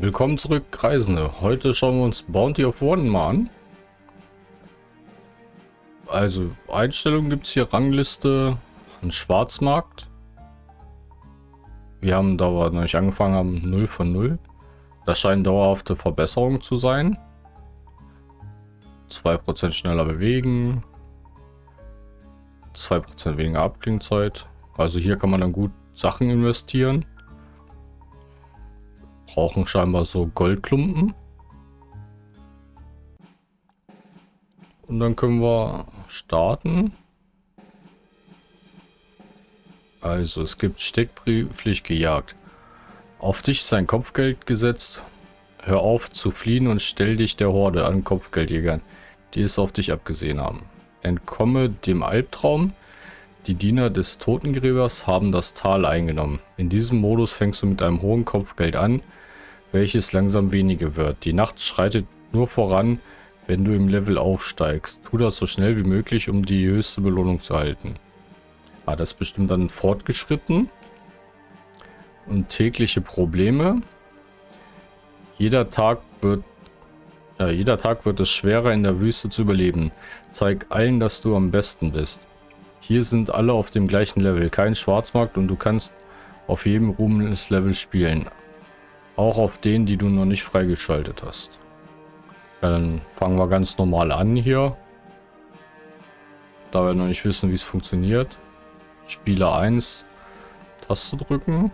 Willkommen zurück, Reisende. Heute schauen wir uns Bounty of One mal an. Also, Einstellungen gibt es hier, Rangliste, ein Schwarzmarkt. Wir haben da nicht angefangen haben, 0 von 0. Das scheinen dauerhafte Verbesserungen zu sein. 2% schneller bewegen. 2% weniger Abklingzeit. Also hier kann man dann gut Sachen investieren brauchen scheinbar so Goldklumpen. Und dann können wir starten. Also es gibt Steckbrieflich gejagt. Auf dich ist ein Kopfgeld gesetzt. Hör auf zu fliehen und stell dich der Horde an Kopfgeldjägern, die es auf dich abgesehen haben. Entkomme dem Albtraum. Die Diener des Totengräbers haben das Tal eingenommen. In diesem Modus fängst du mit einem hohen Kopfgeld an, welches langsam weniger wird. Die Nacht schreitet nur voran, wenn du im Level aufsteigst. Tu das so schnell wie möglich, um die höchste Belohnung zu halten. Ah, das ist bestimmt dann fortgeschritten. Und tägliche Probleme. Jeder Tag wird ja, jeder Tag wird es schwerer in der Wüste zu überleben. Zeig allen, dass du am besten bist. Hier sind alle auf dem gleichen Level, kein Schwarzmarkt und du kannst auf jedem Ruhmeslevel spielen. Auch auf denen, die du noch nicht freigeschaltet hast. Dann fangen wir ganz normal an hier. Da wir noch nicht wissen, wie es funktioniert. Spieler 1, Taste drücken.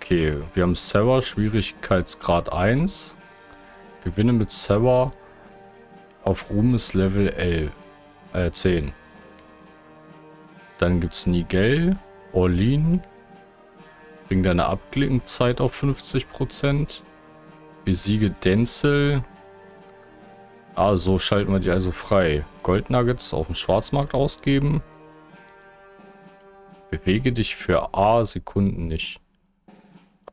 Okay, wir haben Server, Schwierigkeitsgrad 1. Gewinne mit Server auf Ruhmes Level 11, äh 10. Dann gibt es Nigel, Orlin, Bring deine Abklingzeit auf 50%. Besiege Denzel. Ah, so schalten wir die also frei. Goldnuggets auf dem Schwarzmarkt ausgeben. Bewege dich für A Sekunden nicht.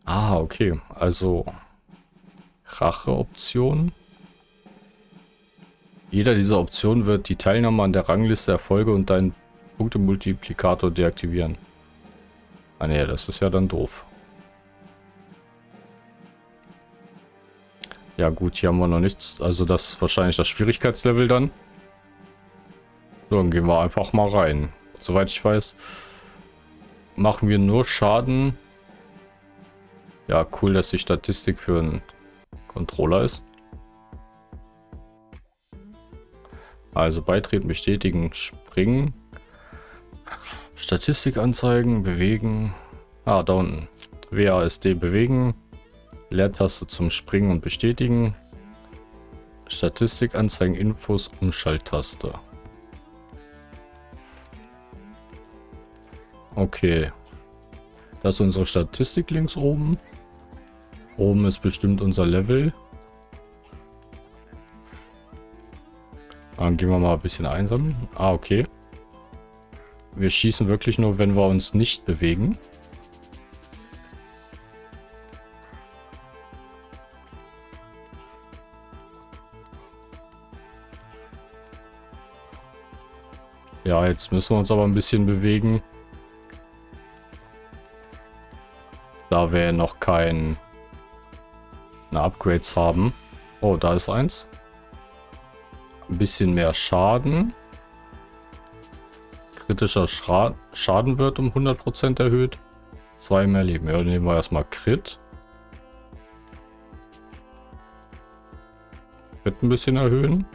Ah, okay. Also Rache-Option. Jeder dieser Optionen wird die Teilnahme an der Rangliste Erfolge und deinen Punktemultiplikator deaktivieren. Ah ne, das ist ja dann doof. Ja gut, hier haben wir noch nichts. Also das ist wahrscheinlich das Schwierigkeitslevel dann. So, dann gehen wir einfach mal rein. Soweit ich weiß, machen wir nur Schaden. Ja, cool, dass die Statistik für einen Controller ist. Also beitreten, bestätigen, springen. Statistik anzeigen, bewegen. Ah, da unten. WASD bewegen. Leertaste zum Springen und Bestätigen. Statistik anzeigen, Infos, Umschalttaste. Okay. Das ist unsere Statistik links oben. Oben ist bestimmt unser Level. Dann gehen wir mal ein bisschen einsammeln. Ah, okay. Wir schießen wirklich nur, wenn wir uns nicht bewegen. Ja, jetzt müssen wir uns aber ein bisschen bewegen. Da wir noch kein Upgrades haben. Oh, da ist eins. Ein bisschen mehr Schaden kritischer Schra Schaden wird um 100% erhöht. Zwei mehr Leben. Ja, nehmen wir erstmal Crit. Crit ein bisschen erhöhen.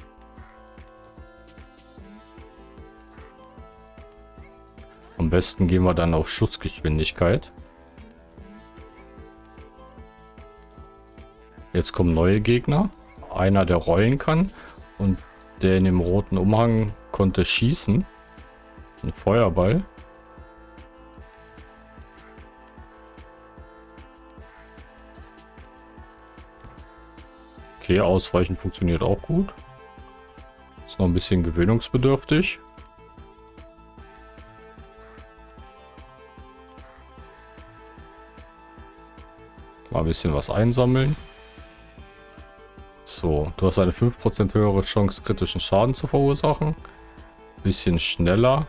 Am besten gehen wir dann auf Schussgeschwindigkeit. Jetzt kommen neue Gegner. Einer, der rollen kann. Und der in dem roten Umhang konnte schießen. Ein Feuerball. Okay, Ausweichen funktioniert auch gut. Ist noch ein bisschen gewöhnungsbedürftig. Mal ein bisschen was einsammeln. So, du hast eine 5% höhere Chance, kritischen Schaden zu verursachen. Bisschen schneller.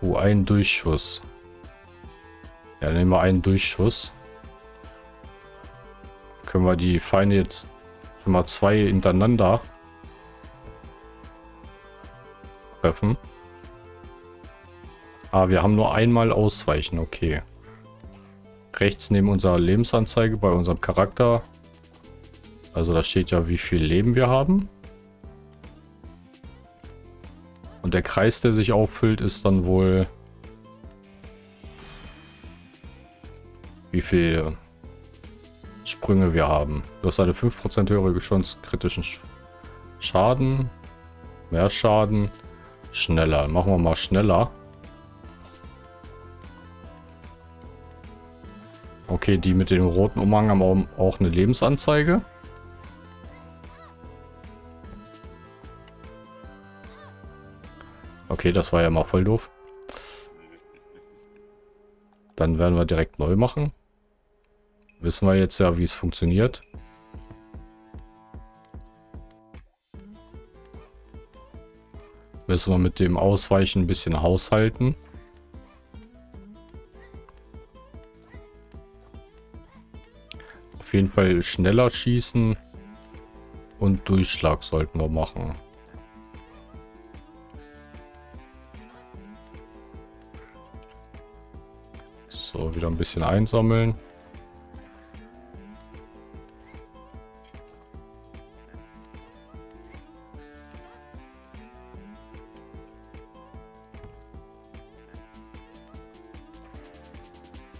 Oh, ein Durchschuss. Ja, nehmen wir einen Durchschuss. Können wir die Feinde jetzt immer zwei hintereinander treffen. Ah, wir haben nur einmal ausweichen, okay. Rechts neben unserer Lebensanzeige bei unserem Charakter. Also da steht ja, wie viel Leben wir haben. Und der Kreis, der sich auffüllt, ist dann wohl... Wie viel Sprünge wir haben. Du hast eine 5% höhere Chance kritischen Schaden. Mehr Schaden. Schneller. Machen wir mal schneller. Okay, die mit dem roten Umhang haben auch eine Lebensanzeige. Okay, das war ja mal voll doof. Dann werden wir direkt neu machen. Wissen wir jetzt ja, wie es funktioniert. Müssen wir mit dem Ausweichen ein bisschen haushalten. Auf jeden Fall schneller schießen und Durchschlag sollten wir machen. Wieder ein bisschen einsammeln.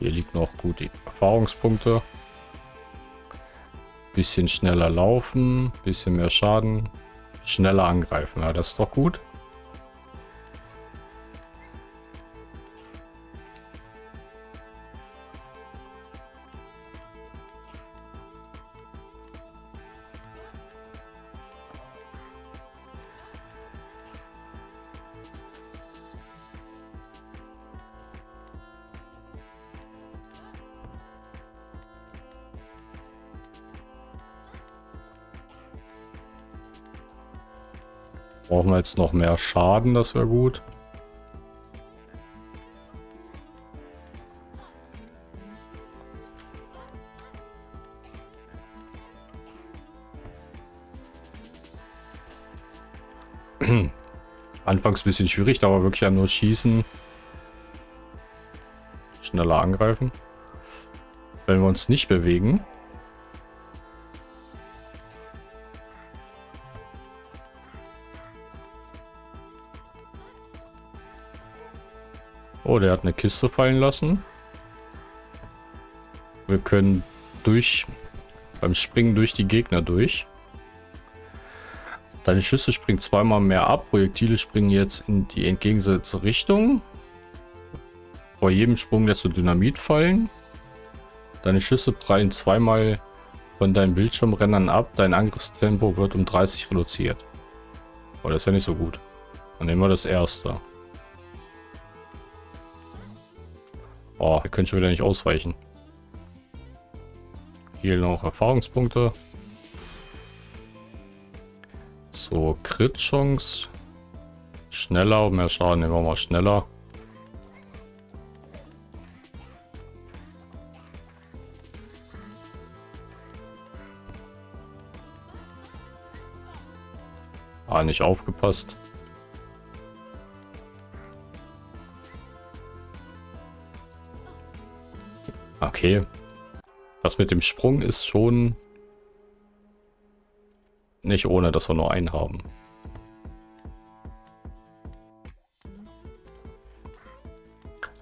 Hier liegt noch gut die Erfahrungspunkte. Bisschen schneller laufen, bisschen mehr Schaden, schneller angreifen. Ja, das ist doch gut. Jetzt noch mehr Schaden, das wäre gut. Anfangs ein bisschen schwierig, aber wirklich ja nur schießen. Schneller angreifen. Wenn wir uns nicht bewegen, Oh, der hat eine Kiste fallen lassen. Wir können durch beim Springen durch die Gegner durch. Deine Schüsse springen zweimal mehr ab. Projektile springen jetzt in die entgegengesetzte Richtung. Vor jedem Sprung lässt du Dynamit fallen. Deine Schüsse prallen zweimal von deinen Bildschirmrennern ab. Dein Angriffstempo wird um 30 reduziert. Oh, das ist ja nicht so gut. Dann nehmen wir das erste. Oh, wir können schon wieder nicht ausweichen. Hier noch Erfahrungspunkte. So, Crit-Chance. Schneller, mehr Schaden nehmen wir mal schneller. Ah, nicht aufgepasst. Okay. Das mit dem Sprung ist schon nicht ohne, dass wir nur einen haben.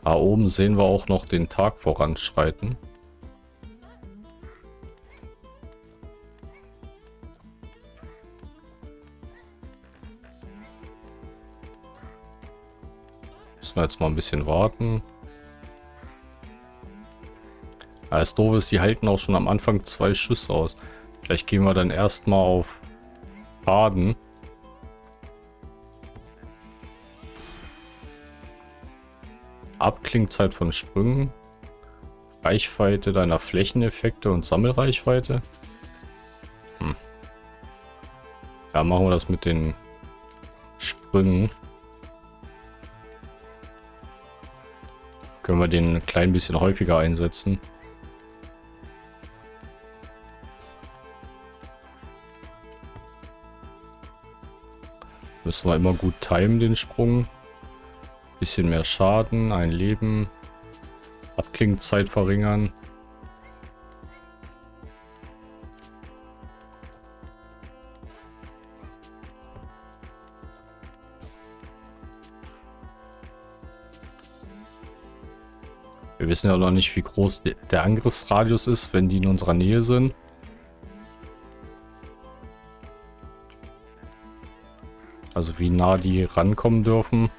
Da oben sehen wir auch noch den Tag voranschreiten. Müssen wir jetzt mal ein bisschen warten. Das Doofe ist, die halten auch schon am Anfang zwei Schüsse aus. Vielleicht gehen wir dann erstmal auf Faden. Abklingzeit von Sprüngen. Reichweite deiner Flächeneffekte und Sammelreichweite. Hm. Ja, machen wir das mit den Sprüngen. Können wir den ein klein bisschen häufiger einsetzen. Müssen wir immer gut timen, den Sprung. Bisschen mehr Schaden, ein Leben. Abklingzeit verringern. Wir wissen ja noch nicht, wie groß der Angriffsradius ist, wenn die in unserer Nähe sind. Also wie nah die rankommen dürfen.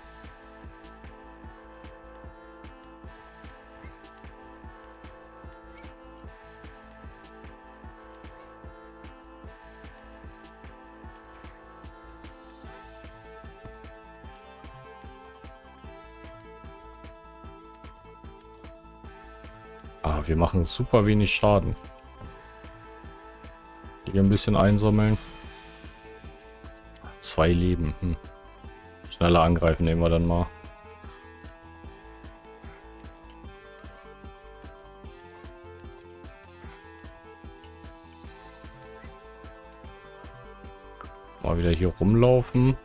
Ah, wir machen super wenig Schaden. Hier ein bisschen einsammeln. Zwei Leben. Hm. Schneller angreifen nehmen wir dann mal. Mal wieder hier rumlaufen.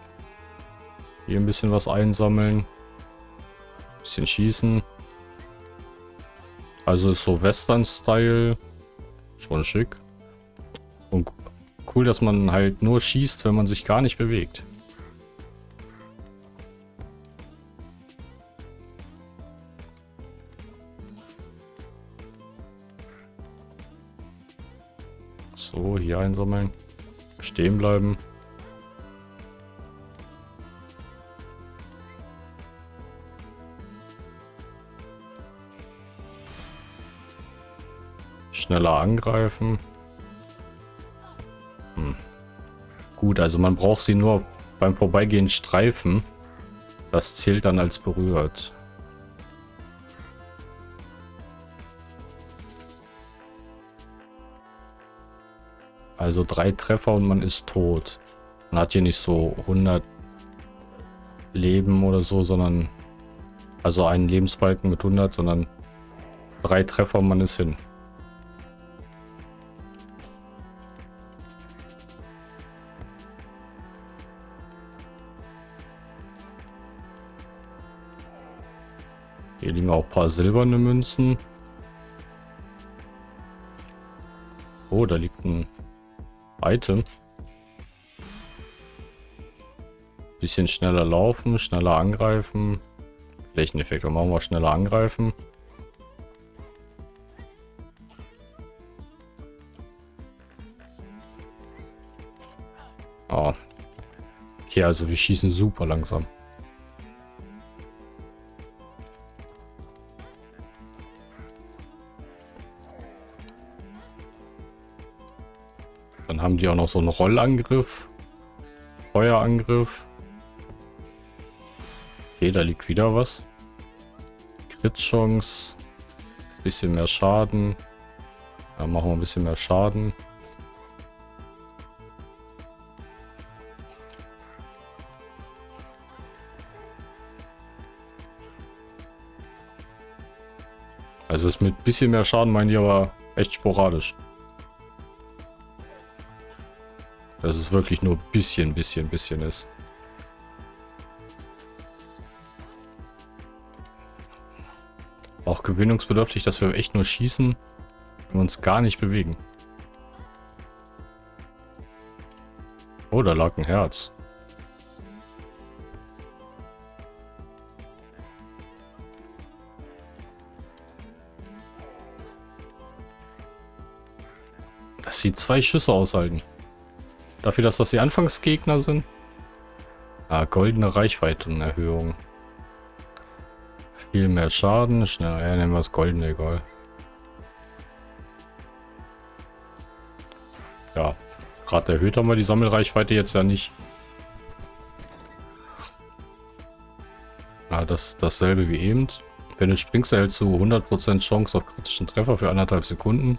Hier ein bisschen was einsammeln. Bisschen schießen. Also ist so Western-Style. Schon schick. Cool, dass man halt nur schießt, wenn man sich gar nicht bewegt. So, hier einsammeln. Stehen bleiben. Schneller angreifen. Gut, also man braucht sie nur beim Vorbeigehen streifen. Das zählt dann als berührt. Also drei Treffer und man ist tot. Man hat hier nicht so 100 Leben oder so, sondern also einen Lebensbalken mit 100, sondern drei Treffer und man ist hin. Paar silberne Münzen. Oh, da liegt ein Item. Bisschen schneller laufen, schneller angreifen. Flächeneffekt, machen wir schneller angreifen. Oh. Okay, also wir schießen super langsam. Die auch noch so einen Rollangriff. Feuerangriff. Okay, da liegt wieder was. Crit-Chance. Bisschen mehr Schaden. Da machen wir ein bisschen mehr Schaden. Also ist mit bisschen mehr Schaden meine ich aber echt sporadisch. Dass es wirklich nur bisschen, bisschen, bisschen ist. Auch gewöhnungsbedürftig, dass wir echt nur schießen und uns gar nicht bewegen. Oh, da lag ein Herz. Dass sie zwei Schüsse aushalten. Dafür, dass das die Anfangsgegner sind. Ah, goldene Reichweitenerhöhung. Viel mehr Schaden. Schnell, ja, nehmen wir das goldene, egal. Ja, gerade erhöht haben wir die Sammelreichweite jetzt ja nicht. Ja, das dasselbe wie eben. Wenn du springst, erhältst du 100% Chance auf kritischen Treffer für anderthalb Sekunden.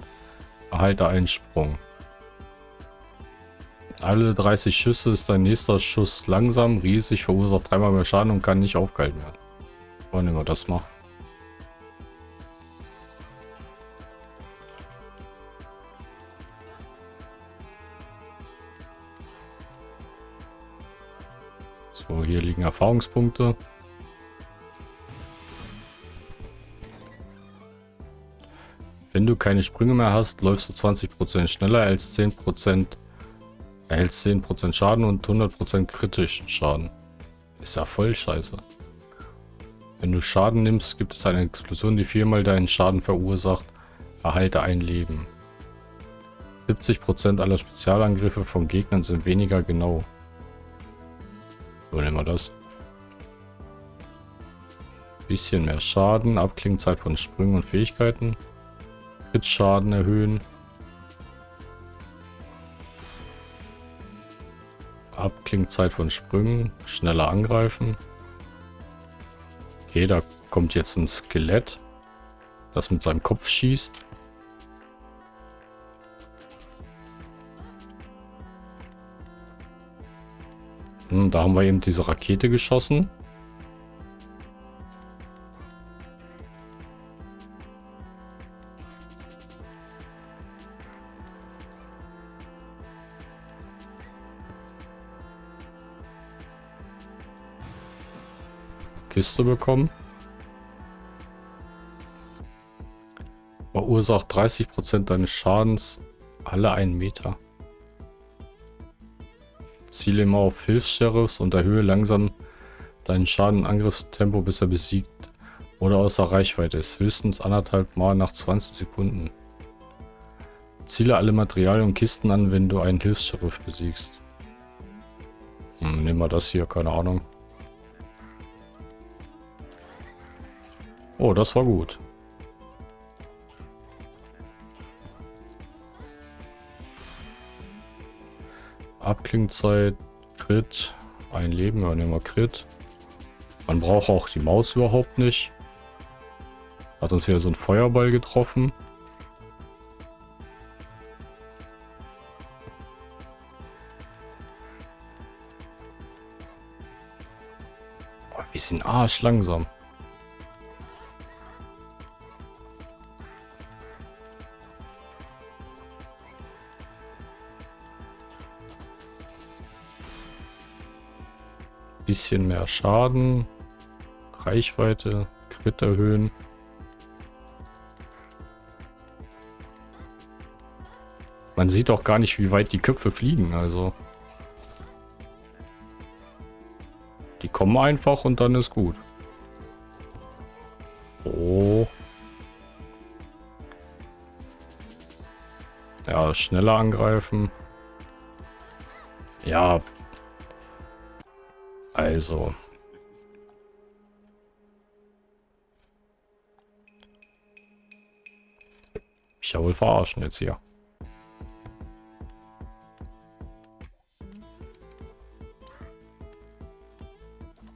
Erhalte einen Sprung. Alle 30 Schüsse ist dein nächster Schuss langsam, riesig, verursacht dreimal mehr Schaden und kann nicht aufgehalten werden. Nehmen wir das mal. So, hier liegen Erfahrungspunkte. Wenn du keine Sprünge mehr hast, läufst du 20% schneller als 10%, erhältst 10% Schaden und 100% kritischen Schaden. Ist ja voll scheiße. Wenn du Schaden nimmst, gibt es eine Explosion, die viermal deinen Schaden verursacht. Erhalte ein Leben. 70% aller Spezialangriffe von Gegnern sind weniger genau. So nehmen wir das. Bisschen mehr Schaden, Abklingzeit von Sprüngen und Fähigkeiten. Crit-Schaden erhöhen. Abklingzeit von Sprüngen, schneller angreifen. Okay, da kommt jetzt ein Skelett, das mit seinem Kopf schießt. Hm, da haben wir eben diese Rakete geschossen. Kiste bekommen. Verursacht 30% deines Schadens alle einen Meter. Ziele immer auf Hilfs-Sheriffs und erhöhe langsam deinen Schaden-Angriffstempo, bis er besiegt oder außer Reichweite ist. Höchstens anderthalb Mal nach 20 Sekunden. Ziele alle Materialien und Kisten an, wenn du einen Hilfs-Sheriff besiegst. Hm, nehmen wir das hier, keine Ahnung. Oh, das war gut. Abklingzeit, Crit, ein Leben, ja, nehmen wir Crit. Man braucht auch die Maus überhaupt nicht. Hat uns wieder so ein Feuerball getroffen. Oh, wir sind arsch bisschen mehr Schaden. Reichweite, Crit erhöhen. Man sieht auch gar nicht, wie weit die Köpfe fliegen, also. Die kommen einfach und dann ist gut. Oh. Ja, schneller angreifen. Ja, also. Ich ja wohl verarschen jetzt hier.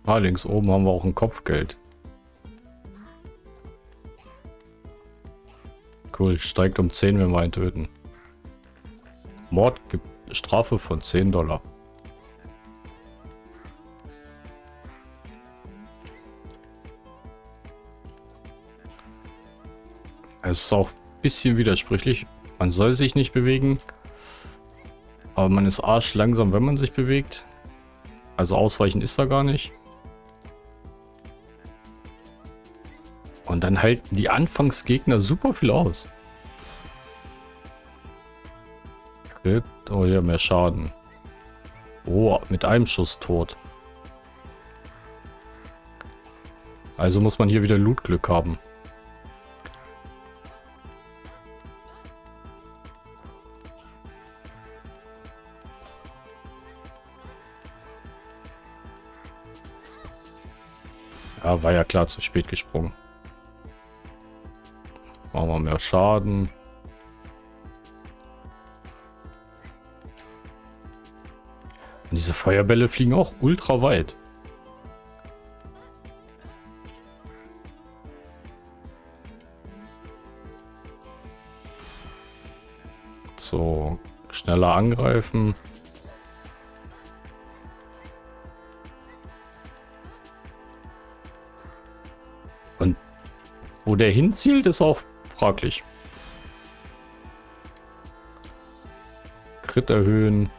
Ah, links oben haben wir auch ein Kopfgeld. Cool, steigt um 10, wenn wir einen töten. Mord gibt Strafe von 10 Dollar. Es ist auch ein bisschen widersprüchlich. Man soll sich nicht bewegen. Aber man ist arsch langsam, wenn man sich bewegt. Also ausweichen ist da gar nicht. Und dann halten die Anfangsgegner super viel aus. Crit. Oh ja, mehr Schaden. Oh, mit einem Schuss tot. Also muss man hier wieder Lootglück haben. War ja klar zu spät gesprungen. Machen wir mehr Schaden. Und diese Feuerbälle fliegen auch ultra weit. So, schneller angreifen. der hinzielt, ist auch fraglich. Crit erhöhen.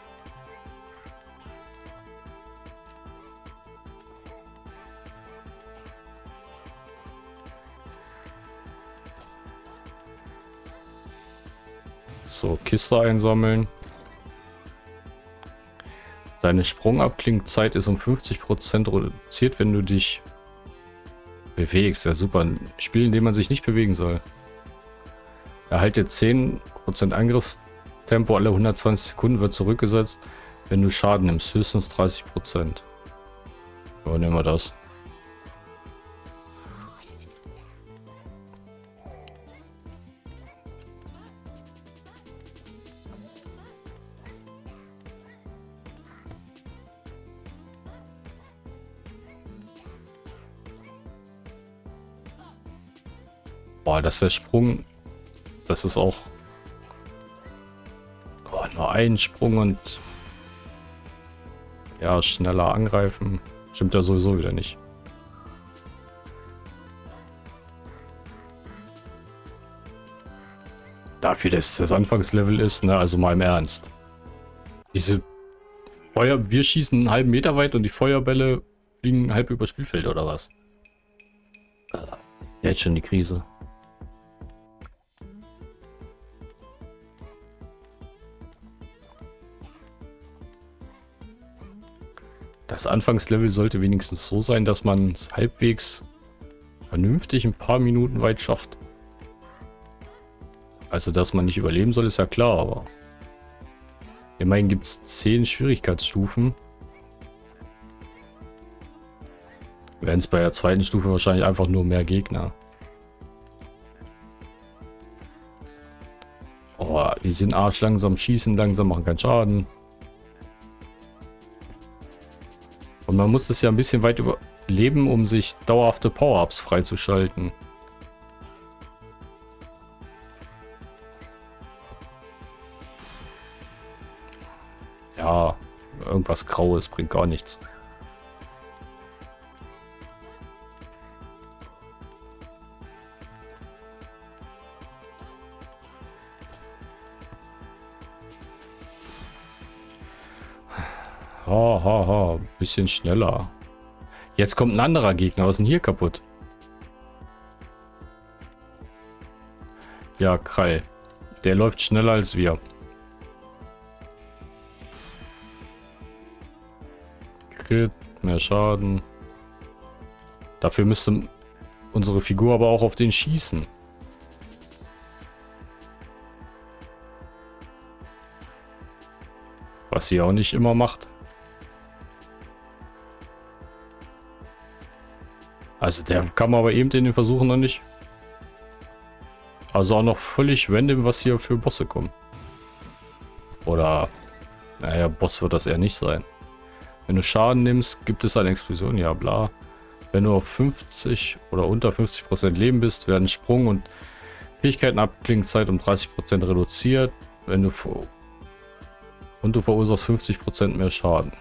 So, Kiste einsammeln. Deine Sprungabklingzeit ist um 50% reduziert, wenn du dich bewegst. Ja, super. Ein Spiel, in dem man sich nicht bewegen soll. Erhalte 10% Angriffstempo alle 120 Sekunden wird zurückgesetzt, wenn du Schaden nimmst. Höchstens 30%. Ja, nehmen wir das. Dass der Sprung, das ist auch oh, nur ein Sprung und ja, schneller angreifen. Stimmt ja sowieso wieder nicht. Dafür, dass das Anfangslevel ist, ne, also mal im Ernst. Diese Feuer, wir schießen einen halben Meter weit und die Feuerbälle fliegen halb über Spielfeld oder was? Jetzt schon die Krise. Anfangslevel sollte wenigstens so sein, dass man es halbwegs vernünftig ein paar Minuten weit schafft. Also, dass man nicht überleben soll, ist ja klar, aber... Immerhin gibt es 10 Schwierigkeitsstufen. Wären es bei der zweiten Stufe wahrscheinlich einfach nur mehr Gegner. Oh, die sind arsch langsam, schießen langsam, machen keinen Schaden. Und man muss das ja ein bisschen weit überleben, um sich dauerhafte Power-Ups freizuschalten. Ja, irgendwas Graues bringt gar nichts. Bisschen schneller. Jetzt kommt ein anderer Gegner. Was ist denn hier kaputt? Ja, Krall. Der läuft schneller als wir. Crit, mehr Schaden. Dafür müsste unsere Figur aber auch auf den schießen. Was sie auch nicht immer macht. Also der kam aber eben in den Versuchen noch nicht. Also auch noch völlig random, was hier für Bosse kommen. Oder, naja, Boss wird das eher nicht sein. Wenn du Schaden nimmst, gibt es eine Explosion, ja bla. Wenn du auf 50 oder unter 50% Leben bist, werden Sprung und Fähigkeiten Abklingzeit um 30% reduziert. Wenn du und du verursachst 50% mehr Schaden.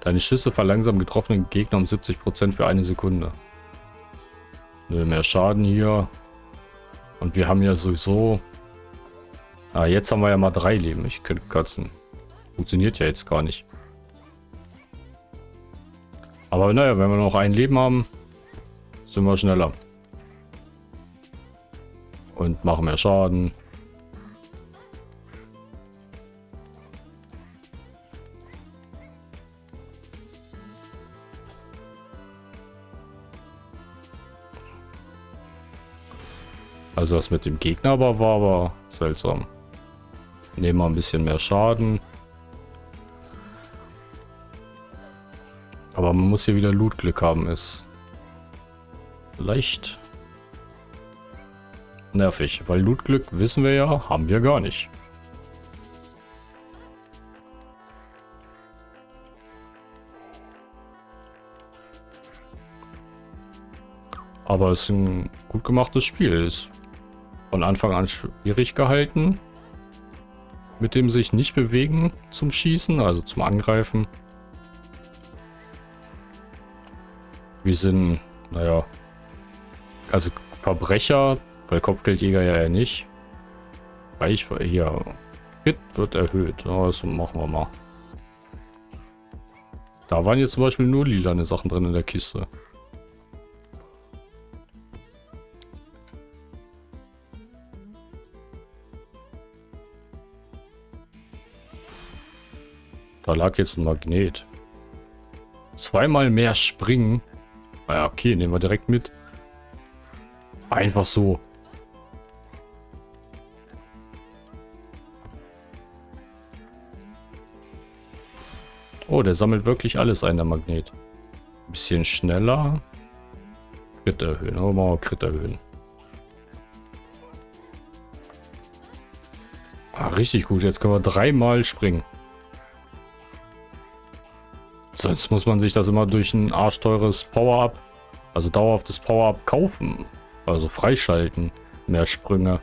Deine Schüsse verlangsamen getroffenen Gegner um 70% für eine Sekunde. Nö, mehr Schaden hier. Und wir haben ja sowieso... Ah, jetzt haben wir ja mal drei Leben. Ich könnte kotzen. Funktioniert ja jetzt gar nicht. Aber naja, wenn wir noch ein Leben haben, sind wir schneller. Und machen mehr Schaden. Also das mit dem Gegner aber war aber seltsam. Nehmen wir ein bisschen mehr Schaden. Aber man muss hier wieder Loot-Glück haben, ist leicht nervig, weil Loot-Glück wissen wir ja, haben wir gar nicht. Aber es ist ein gut gemachtes Spiel. Es von Anfang an schwierig gehalten. Mit dem sich nicht bewegen zum Schießen, also zum Angreifen. Wir sind, naja, also Verbrecher, weil Kopfgeldjäger ja, nicht. Reich, hier, Hit wird erhöht. Also machen wir mal. Da waren jetzt zum Beispiel nur lilane Sachen drin in der Kiste. Da lag jetzt ein Magnet. Zweimal mehr springen. Ja, okay, nehmen wir direkt mit. Einfach so. Oh, der sammelt wirklich alles ein, der Magnet. Bisschen schneller. Crit erhöhen. Oh, mal Crit erhöhen. Ah, richtig gut. Jetzt können wir dreimal springen. Sonst muss man sich das immer durch ein arschteures Power-Up, also dauerhaftes Power-Up kaufen. Also freischalten. Mehr Sprünge.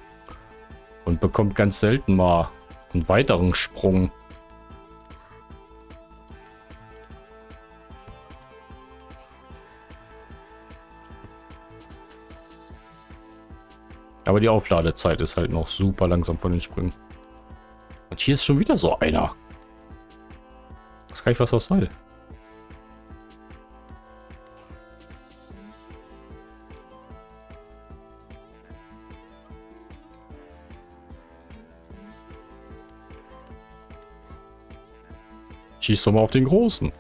Und bekommt ganz selten mal einen weiteren Sprung. Aber die Aufladezeit ist halt noch super langsam von den Sprüngen. Und hier ist schon wieder so einer. Das kann ich was das soll. Schieß doch mal auf den Großen.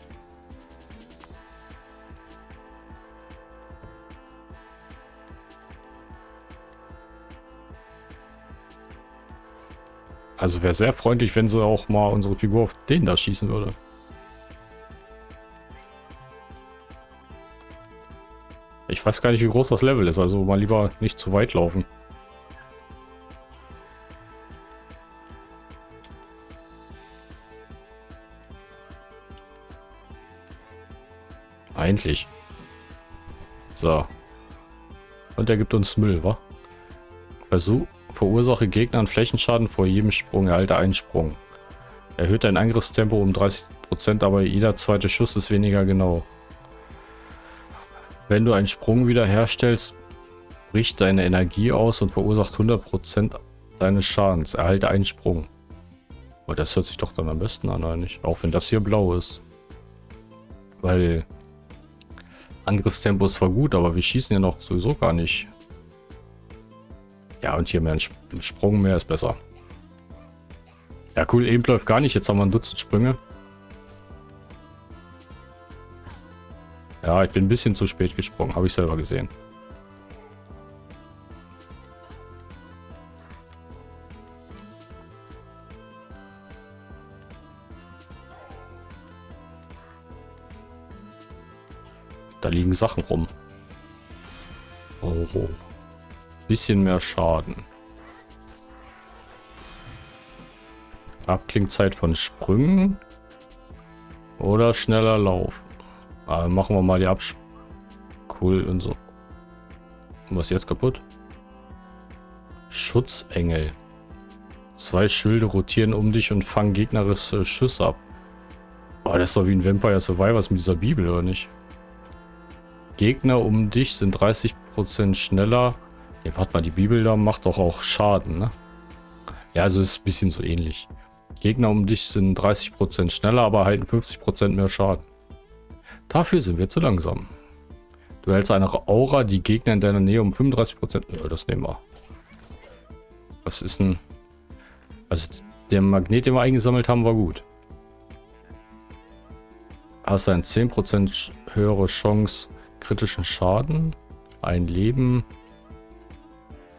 Also wäre sehr freundlich, wenn sie auch mal unsere Figur auf den da schießen würde. Ich weiß gar nicht, wie groß das Level ist, also mal lieber nicht zu weit laufen. Eigentlich. So. Und er gibt uns Müll, wa? Versuch, Verursache Gegnern Flächenschaden vor jedem Sprung. Erhalte einen Sprung. Erhöht dein Angriffstempo um 30%, aber jeder zweite Schuss ist weniger genau. Wenn du einen Sprung wiederherstellst, bricht deine Energie aus und verursacht 100% deines Schadens. Erhalte einen Sprung. Oh, das hört sich doch dann am besten an, eigentlich. Auch wenn das hier blau ist. Weil Angriffstempo ist zwar gut, aber wir schießen ja noch sowieso gar nicht. Ja, und hier mehr ein Sprung mehr ist besser. Ja, cool, eben läuft gar nicht. Jetzt haben wir ein Dutzend Sprünge. Ja, ich bin ein bisschen zu spät gesprungen. Habe ich selber gesehen. Da liegen Sachen rum. Oh. Bisschen mehr Schaden. Abklingzeit von Sprüngen. Oder schneller Lauf. Aber machen wir mal die Absch... Cool und so. Was ist jetzt kaputt? Schutzengel. Zwei Schilde rotieren um dich und fangen gegnerische Schüsse ab. Oh, das ist doch wie ein Vampire Survivors mit dieser Bibel, oder nicht? Gegner um dich sind 30% schneller ja, warte mal, die Bibel da macht doch auch Schaden, ne? Ja, also ist ein bisschen so ähnlich. Gegner um dich sind 30% schneller, aber halten 50% mehr Schaden. Dafür sind wir zu langsam. Du hältst eine Aura, die Gegner in deiner Nähe um 35%... Ja, das nehmen wir. Was ist denn... Also der Magnet, den wir eingesammelt haben, war gut. Hast ein 10% höhere Chance kritischen Schaden. Ein Leben.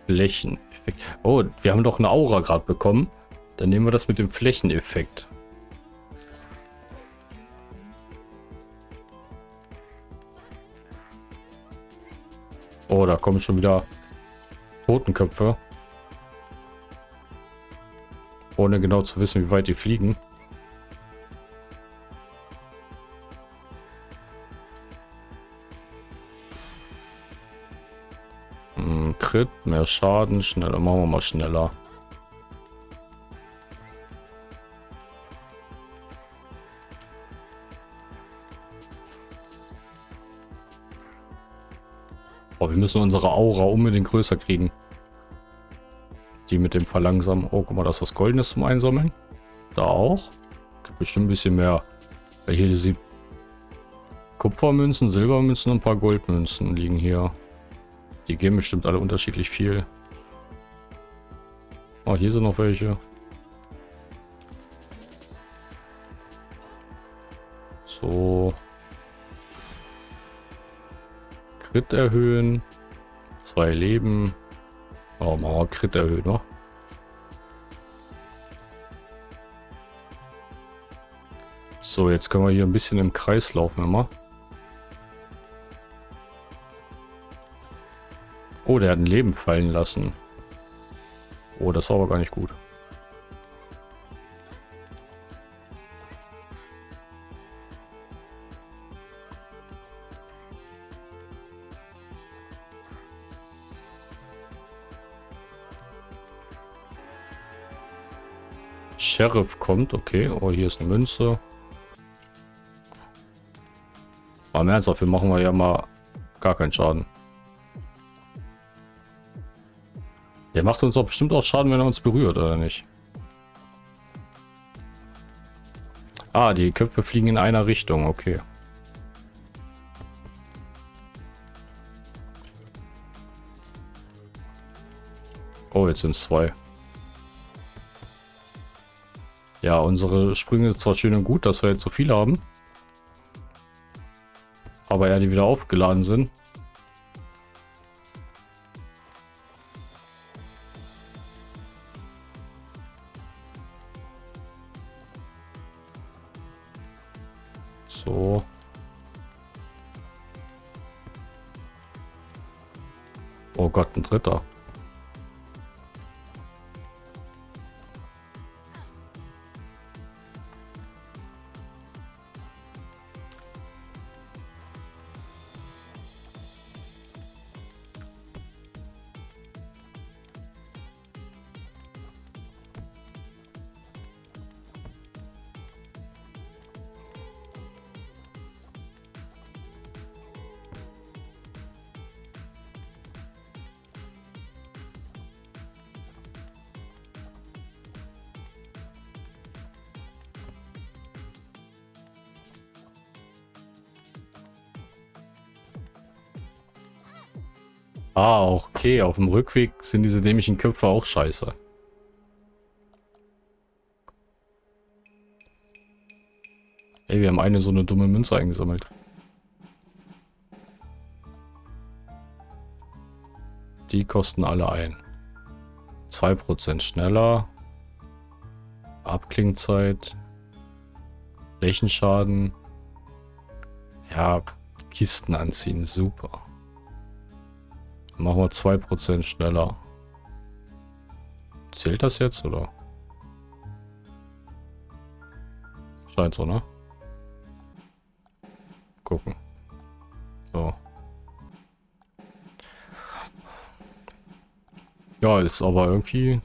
Flächeneffekt. Oh, wir haben doch eine Aura gerade bekommen. Dann nehmen wir das mit dem Flächeneffekt. Oh, da kommen schon wieder Totenköpfe. Ohne genau zu wissen, wie weit die fliegen. Crit, mehr Schaden, schneller. Machen wir mal schneller. Oh, wir müssen unsere Aura unbedingt größer kriegen. Die mit dem Verlangsamen. Oh, guck mal, das ist was Goldenes zum Einsammeln. Da auch. Gibt bestimmt ein bisschen mehr. Weil hier die Kupfermünzen, Silbermünzen und ein paar Goldmünzen liegen hier. Die geben bestimmt alle unterschiedlich viel. Oh, hier sind noch welche. So. Crit erhöhen. Zwei Leben. Oh, machen wir Crit erhöhen, noch. So, jetzt können wir hier ein bisschen im Kreis laufen immer. Oh, der hat ein Leben fallen lassen. Oh, das war aber gar nicht gut. Sheriff kommt, okay. Oh, hier ist eine Münze. Aber im Ernst, dafür machen wir ja mal gar keinen Schaden. Der macht uns doch bestimmt auch Schaden, wenn er uns berührt, oder nicht? Ah, die Köpfe fliegen in einer Richtung, okay. Oh, jetzt sind es zwei. Ja, unsere Sprünge zwar schön und gut, dass wir jetzt so viele haben. Aber ja, die wieder aufgeladen sind. So. Oh Gott, ein dritter. Okay. Auf dem Rückweg sind diese dämlichen Köpfe auch scheiße. Ey, wir haben eine so eine dumme Münze eingesammelt. Die kosten alle ein. 2% schneller. Abklingzeit. Flächenschaden. Ja, Kisten anziehen, super. Machen wir 2% schneller. Zählt das jetzt, oder? Scheint so, ne? Gucken. So. Ja, ist aber irgendwie...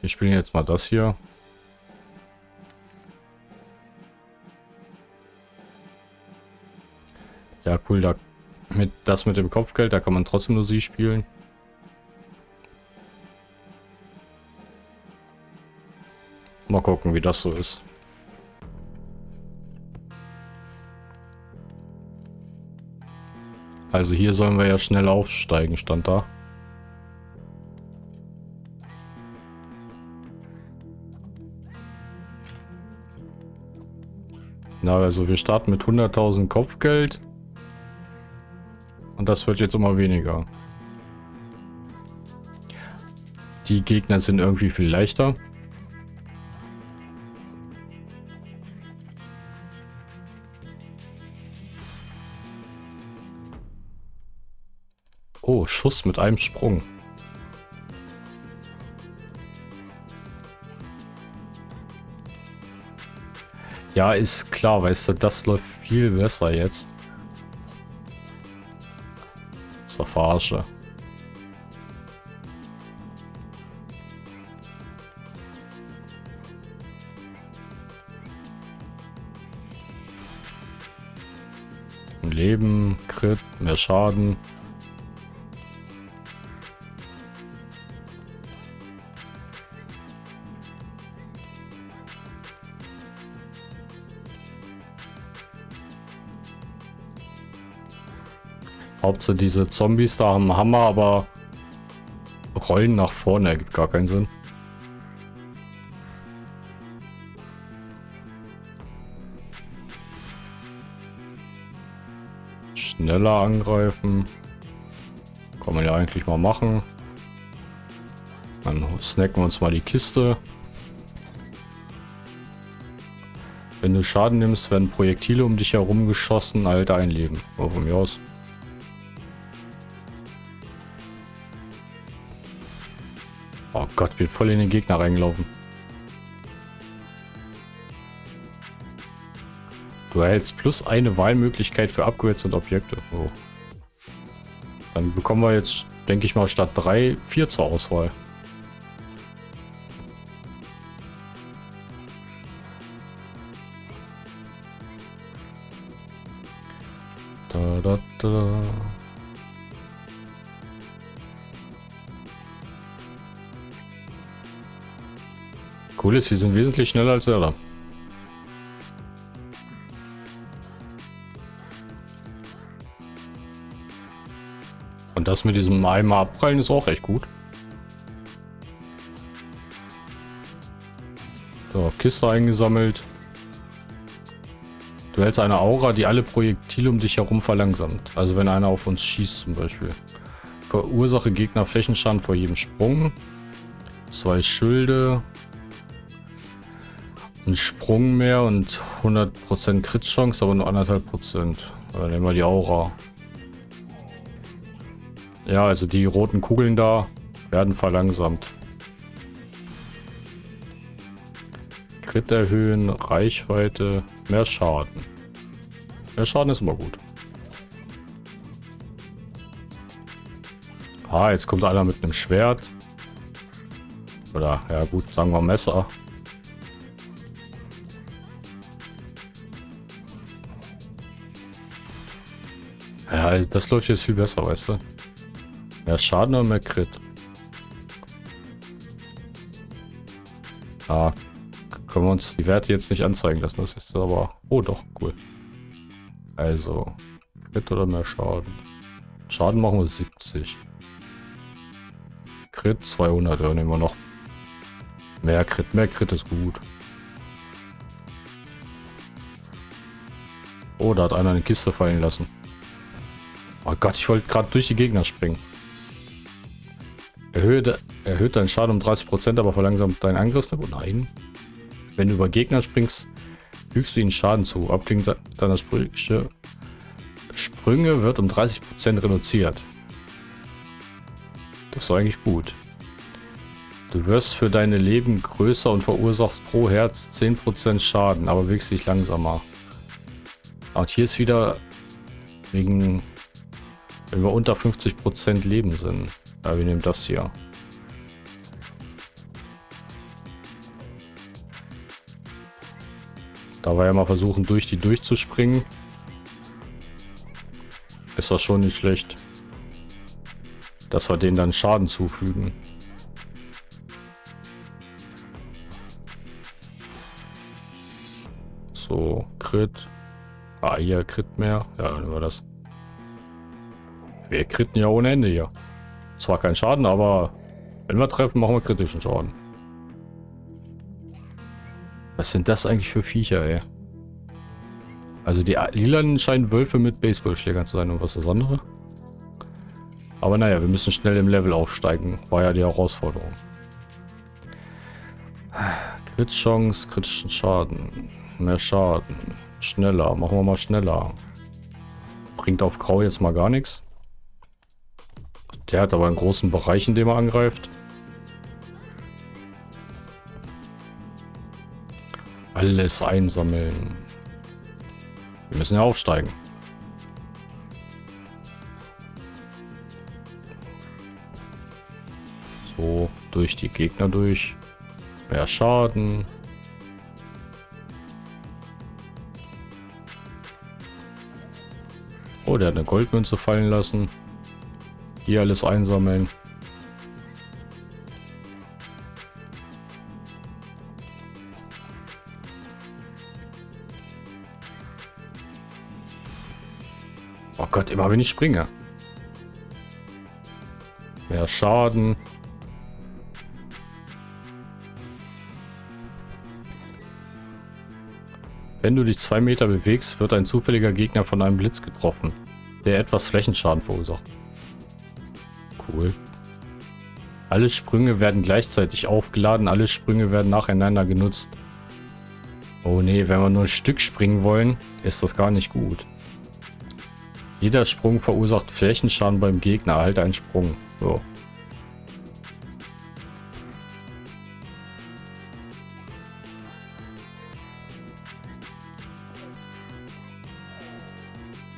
Wir spielen jetzt mal das hier. Ja, cool, da mit das mit dem Kopfgeld, da kann man trotzdem nur sie spielen. Mal gucken, wie das so ist. Also hier sollen wir ja schnell aufsteigen, stand da. Na, also wir starten mit 100.000 Kopfgeld. Und das wird jetzt immer weniger. Die Gegner sind irgendwie viel leichter. Oh, Schuss mit einem Sprung. Ja, ist klar, weißt du, das läuft viel besser jetzt. Doch verarsche. Leben, Crit, mehr Schaden. Hauptsache diese Zombies da haben Hammer, aber rollen nach vorne ergibt gar keinen Sinn. Schneller angreifen. Kann man ja eigentlich mal machen. Dann snacken wir uns mal die Kiste. Wenn du Schaden nimmst, werden Projektile um dich herum geschossen, halt ein Leben. Oh, von mir aus. Oh Gott, wir voll in den Gegner reingelaufen. Du erhältst plus eine Wahlmöglichkeit für Upgrades und Objekte. Oh. Dann bekommen wir jetzt, denke ich mal, statt drei, vier zur Auswahl. Ist, wir sind wesentlich schneller als Zelda. Und das mit diesem Eimer abprallen ist auch echt gut. So, Kiste eingesammelt. Du hältst eine Aura, die alle Projektile um dich herum verlangsamt. Also wenn einer auf uns schießt zum Beispiel. Verursache Gegner Flächenschaden vor jedem Sprung. Zwei Schilde. Ein Sprung mehr und 100% Crit-Chance, aber nur 1,5%. Dann nehmen wir die Aura. Ja, also die roten Kugeln da werden verlangsamt. Crit erhöhen, Reichweite, mehr Schaden. Mehr Schaden ist immer gut. Ah, jetzt kommt einer mit einem Schwert. Oder, ja gut, sagen wir Messer. Das läuft jetzt viel besser, weißt du. Mehr Schaden oder mehr Crit? Ah, können wir uns die Werte jetzt nicht anzeigen lassen. Das ist aber... Oh, doch, cool. Also, Crit oder mehr Schaden? Schaden machen wir 70. Crit 200, ja, nehmen wir noch. Mehr Crit, mehr Crit ist gut. Oh, da hat einer eine Kiste fallen lassen. Oh Gott, ich wollte gerade durch die Gegner springen. Erhöht, erhöht deinen Schaden um 30%, aber verlangsamt deinen Angriffstempo? Nein. Wenn du über Gegner springst, fügst du ihnen Schaden zu. Abklingen deiner Sprüche. Sprünge wird um 30% reduziert. Das ist eigentlich gut. Du wirst für deine Leben größer und verursachst pro Herz 10% Schaden, aber bewegst dich langsamer. Und hier ist wieder wegen, wenn wir unter 50% Leben sind. Ja, wir nehmen das hier. Da wir ja mal versuchen, durch die durchzuspringen, ist das schon nicht schlecht. Dass wir denen dann Schaden zufügen. So, Crit. Ah, hier Crit mehr. Ja, dann war das. Wir kritten ja ohne Ende hier. Zwar kein Schaden, aber wenn wir treffen, machen wir kritischen Schaden. Was sind das eigentlich für Viecher, ey? Also die lilanen scheinen Wölfe mit Baseballschlägern zu sein und was das andere? Aber naja, wir müssen schnell im Level aufsteigen. War ja die Herausforderung. Crit-Chance, kritischen Schaden. Mehr Schaden. Schneller. Machen wir mal schneller. Bringt auf Grau jetzt mal gar nichts. Der hat aber einen großen Bereich, in dem er angreift. Alles einsammeln. Wir müssen ja aufsteigen. So, durch die Gegner durch. Mehr Schaden. Oh, der hat eine Goldmünze fallen lassen. Hier alles einsammeln. Oh Gott, immer wenn ich springe. Mehr Schaden. Wenn du dich zwei Meter bewegst, wird ein zufälliger Gegner von einem Blitz getroffen. der etwas Flächenschaden verursacht. Cool. Alle Sprünge werden gleichzeitig aufgeladen, alle Sprünge werden nacheinander genutzt. Oh nee, wenn wir nur ein Stück springen wollen, ist das gar nicht gut. Jeder Sprung verursacht Flächenschaden beim Gegner, erhalte einen Sprung. So.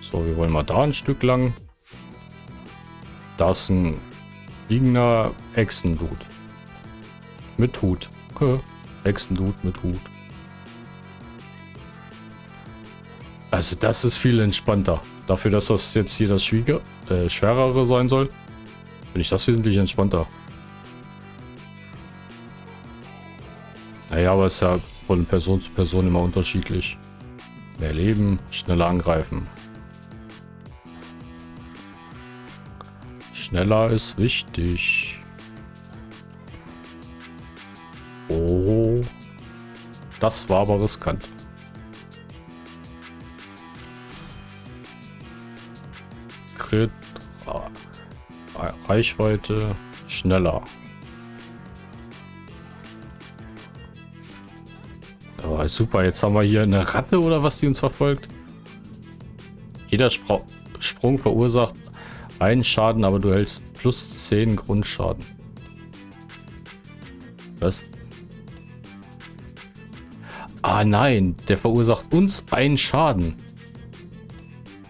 So, wir wollen mal da ein Stück lang. Da ist ein fliegender Echsendude. Mit Hut. Echsendude mit Hut. Also das ist viel entspannter. Dafür, dass das jetzt hier das Schwieger, äh, Schwerere sein soll, finde ich das wesentlich entspannter. Naja, aber es ist ja von Person zu Person immer unterschiedlich. Mehr Leben, schneller angreifen. Schneller ist wichtig. Oh. Das war aber riskant. Crit. Reichweite. Schneller. Oh, super, jetzt haben wir hier eine Ratte oder was, die uns verfolgt. Jeder Spr Sprung verursacht einen Schaden, aber du hältst plus 10 Grundschaden. Was? Ah nein, der verursacht uns einen Schaden.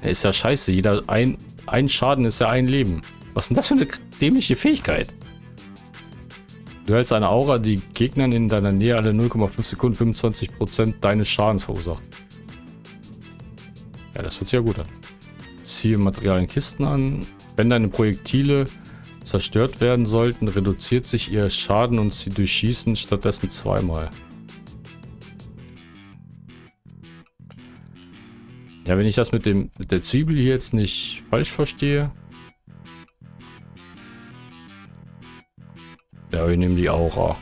Ist ja scheiße. Jeder ein, ein Schaden ist ja ein Leben. Was ist denn das für eine dämliche Fähigkeit? Du hältst eine Aura, die Gegnern in deiner Nähe alle 0,5 Sekunden 25% deines Schadens verursacht. Ja, das hört sich ja gut an. Ziehe Materialien Kisten an. Wenn deine Projektile zerstört werden sollten, reduziert sich ihr Schaden und sie durchschießen stattdessen zweimal. Ja, wenn ich das mit dem mit der Zwiebel hier jetzt nicht falsch verstehe. Ja, wir nehmen die Aura.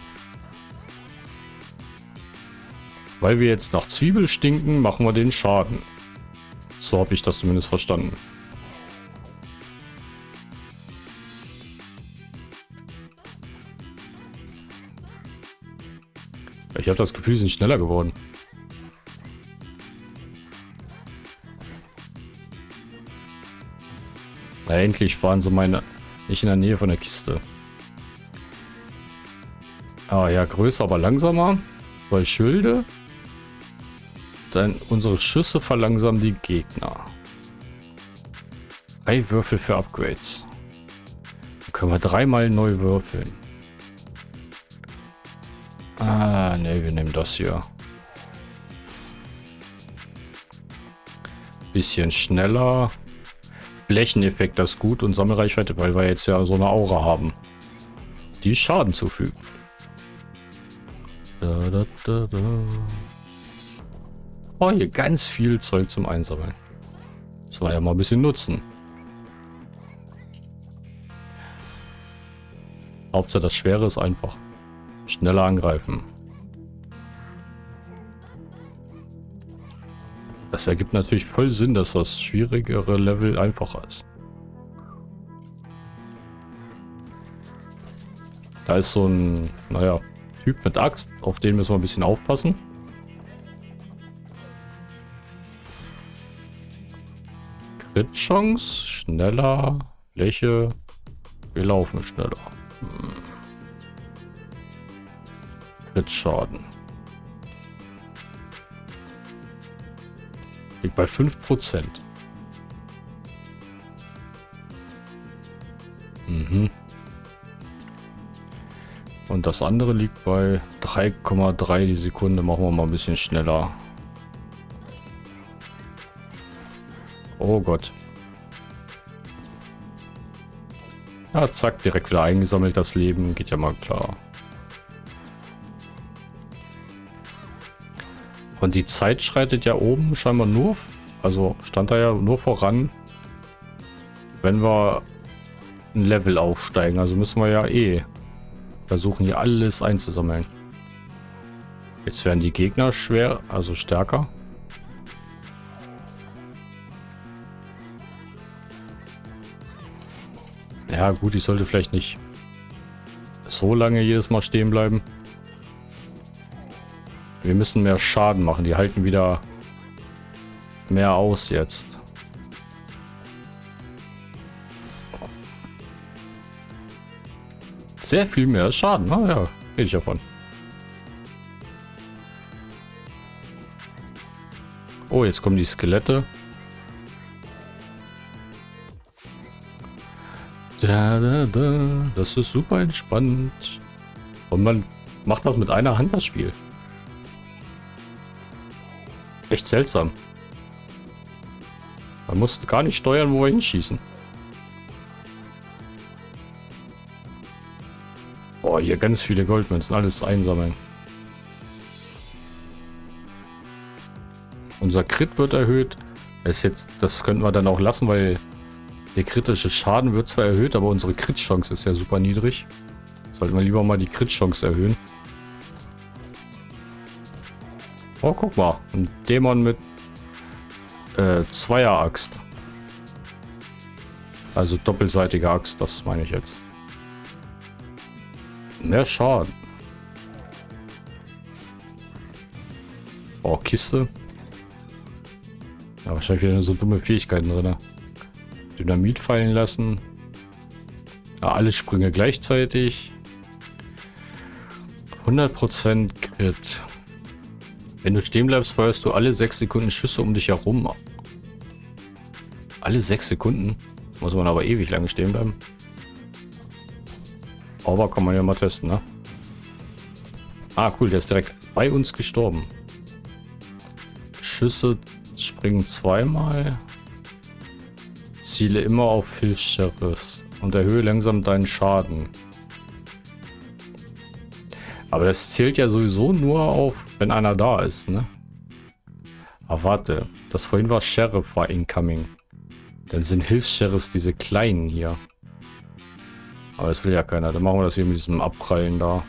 Weil wir jetzt nach Zwiebel stinken, machen wir den Schaden. So habe ich das zumindest verstanden. Habe das Gefühl, sie sind schneller geworden. Na, endlich waren sie meine nicht in der Nähe von der Kiste. Ah ja, größer, aber langsamer. Zwei Schilde. Dann unsere Schüsse verlangsamen die Gegner. Drei Würfel für Upgrades. Dann können wir dreimal neu würfeln. Ah, ne, wir nehmen das hier. Bisschen schneller. Flächeneffekt, das ist gut. Und Sammelreichweite, weil wir jetzt ja so eine Aura haben. Die Schaden zufügt. Da, da, da, da. Oh, hier ganz viel Zeug zum Einsammeln. Das war ja mal ein bisschen nutzen. Hauptsache das Schwere ist einfach. Schneller angreifen. Das ergibt natürlich voll Sinn, dass das schwierigere Level einfacher ist. Da ist so ein, naja, Typ mit Axt, auf den müssen wir ein bisschen aufpassen. Crit-Chance, schneller, Fläche, wir laufen schneller. Hm. Crit-Schaden. Liegt bei 5%. Mhm. Und das andere liegt bei 3,3 die Sekunde. Machen wir mal ein bisschen schneller. Oh Gott. Ja, zack, direkt wieder eingesammelt das Leben. Geht ja mal klar. Und die Zeit schreitet ja oben scheinbar nur, also stand da ja nur voran, wenn wir ein Level aufsteigen. Also müssen wir ja eh versuchen hier alles einzusammeln. Jetzt werden die Gegner schwer, also stärker. Ja gut, ich sollte vielleicht nicht so lange jedes Mal stehen bleiben. Wir müssen mehr Schaden machen. Die halten wieder mehr aus jetzt. Sehr viel mehr Schaden. Na ja, rede ich davon. Oh, jetzt kommen die Skelette. Da, da, da. Das ist super entspannt. Und man macht das mit einer Hand, das Spiel. Echt seltsam. Man muss gar nicht steuern, wo wir hinschießen. Boah, hier ganz viele Goldmünzen, alles einsammeln. Unser Crit wird erhöht. ist jetzt, das könnten wir dann auch lassen, weil der kritische Schaden wird zwar erhöht, aber unsere Crit-Chance ist ja super niedrig. Sollten wir lieber mal die Crit-Chance erhöhen. Oh, guck mal. Ein Dämon mit äh, Zweier-Axt. Also doppelseitige Axt, das meine ich jetzt. Mehr Schaden. Oh, Kiste. Ja, wahrscheinlich wieder so dumme Fähigkeiten drin. Dynamit fallen lassen. Ja, alle Sprünge gleichzeitig. 100% Crit. Wenn du stehen bleibst, feuerst du alle 6 Sekunden Schüsse um dich herum. Alle 6 Sekunden? Muss man aber ewig lange stehen bleiben. Aber kann man ja mal testen, ne? Ah, cool, der ist direkt bei uns gestorben. Schüsse springen zweimal. Ziele immer auf Hilfs-Sheriffs und erhöhe langsam deinen Schaden. Aber das zählt ja sowieso nur auf, wenn einer da ist, ne? Aber warte, das vorhin war Sheriff war incoming. Dann sind Hilfs-Sheriffs diese kleinen hier. Aber das will ja keiner. Dann machen wir das hier mit diesem Abprallen da.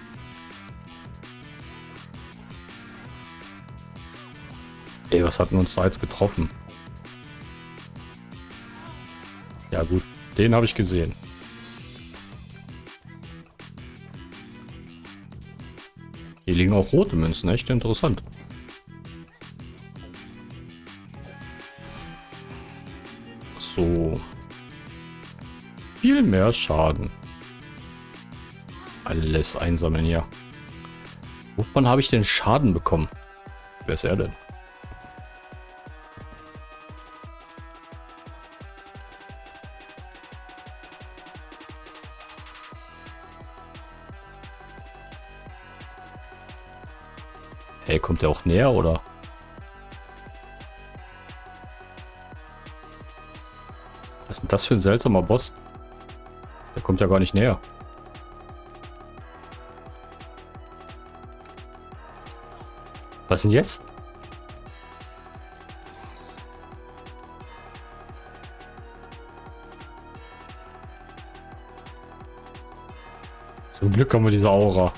Ey, was hatten uns da jetzt getroffen? Ja gut, den habe ich gesehen. Hier liegen auch rote Münzen, echt interessant. So. Viel mehr Schaden. Alles einsammeln hier. Wovon habe ich den Schaden bekommen? Wer ist er denn? Kommt der auch näher, oder? Was ist denn das für ein seltsamer Boss? Der kommt ja gar nicht näher. Was denn jetzt? Zum Glück haben wir diese Aura.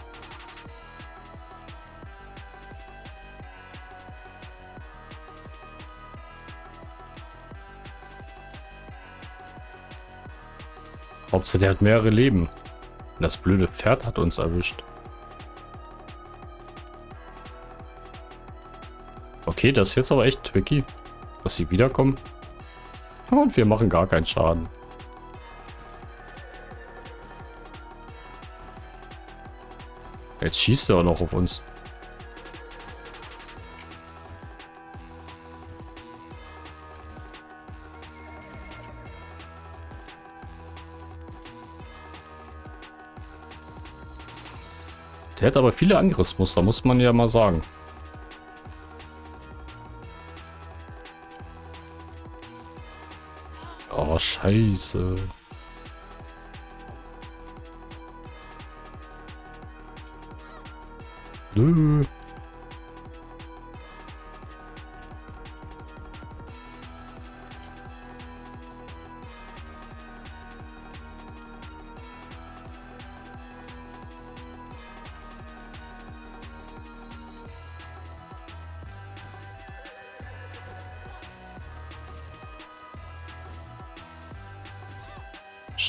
Hauptsache der hat mehrere Leben. Das blöde Pferd hat uns erwischt. Okay, das ist jetzt aber echt tricky, dass sie wiederkommen. Und wir machen gar keinen Schaden. Jetzt schießt er auch noch auf uns. Der hat aber viele Angriffsmuster, muss man ja mal sagen. Oh, scheiße. Nö.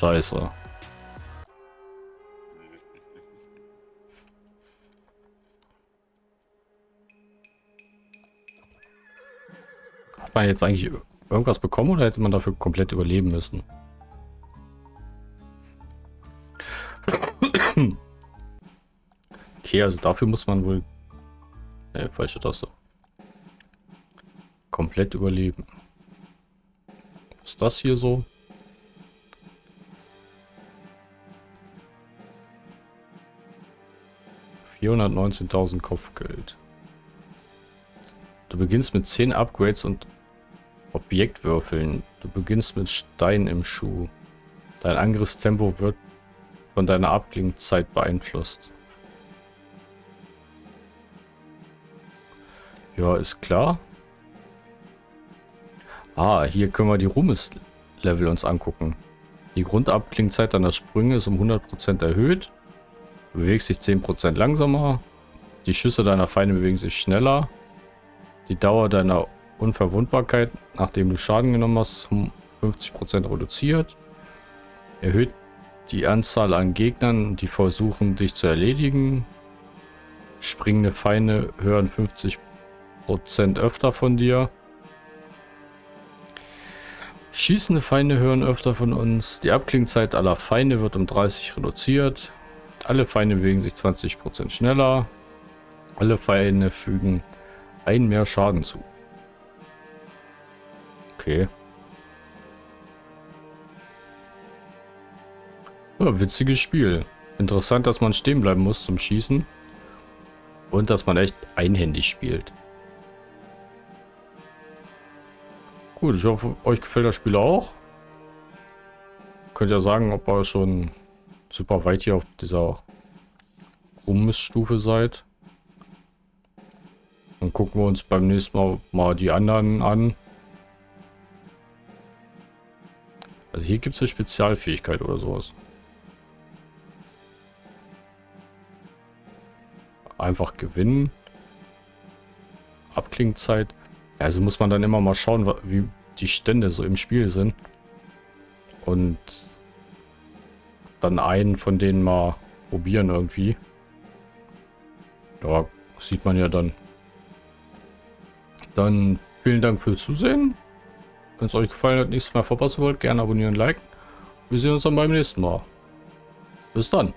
scheiße. Hat man jetzt eigentlich irgendwas bekommen oder hätte man dafür komplett überleben müssen? Okay, also dafür muss man wohl... Ne, falsche Taste. Komplett überleben. Was ist das hier so? 419.000 Kopfgeld. Du beginnst mit 10 Upgrades und Objektwürfeln. Du beginnst mit Stein im Schuh. Dein Angriffstempo wird von deiner Abklingzeit beeinflusst. Ja, ist klar. Ah, hier können wir die Ruhmes-Level uns angucken. Die Grundabklingzeit deiner Sprünge ist um 100% erhöht. Bewegst dich 10% langsamer. Die Schüsse deiner Feinde bewegen sich schneller. Die Dauer deiner Unverwundbarkeit, nachdem du Schaden genommen hast, um 50% reduziert. Erhöht die Anzahl an Gegnern, die versuchen, dich zu erledigen. Springende Feinde hören 50% öfter von dir. Schießende Feinde hören öfter von uns. Die Abklingzeit aller Feinde wird um 30 reduziert. Alle Feinde bewegen sich 20% schneller. Alle Feinde fügen ein mehr Schaden zu. Okay. Ja, witziges Spiel. Interessant, dass man stehen bleiben muss zum Schießen. Und dass man echt einhändig spielt. Gut, ich hoffe, euch gefällt das Spiel auch. Könnt ihr sagen, ob ihr schon super weit hier auf dieser Rummissstufe seid. Dann gucken wir uns beim nächsten Mal mal die anderen an. Also hier gibt es eine Spezialfähigkeit oder sowas. Einfach gewinnen. Abklingzeit. Also muss man dann immer mal schauen, wie die Stände so im Spiel sind. Und dann einen von denen mal probieren irgendwie. Ja, sieht man ja dann. Dann vielen Dank fürs Zusehen. Wenn es euch gefallen hat, nichts mehr verpassen wollt, gerne abonnieren, liken. Wir sehen uns dann beim nächsten Mal. Bis dann.